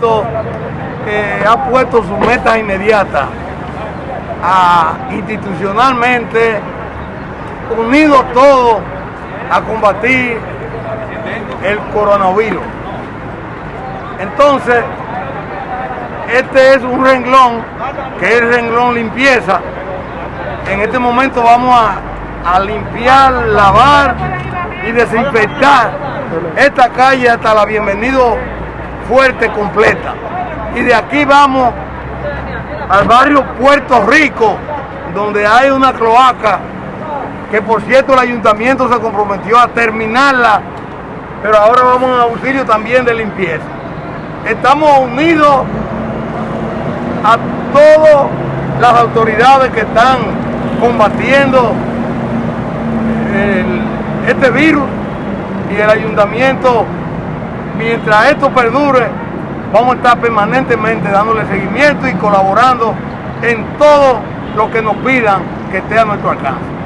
ayuntamiento eh, ha puesto su meta inmediata a institucionalmente unidos todos a combatir el coronavirus. Entonces, este es un renglón que es renglón limpieza. En este momento vamos a, a limpiar, lavar y desinfectar esta calle hasta la Bienvenido Fuerte completa. Y de aquí vamos al barrio Puerto Rico, donde hay una cloaca que por cierto el ayuntamiento se comprometió a terminarla, pero ahora vamos a auxilio también de limpieza. Estamos unidos a todas las autoridades que están combatiendo este virus y el ayuntamiento, mientras esto perdure, vamos a estar permanentemente dándole seguimiento y colaborando en todo lo que nos pidan que esté a nuestro alcance.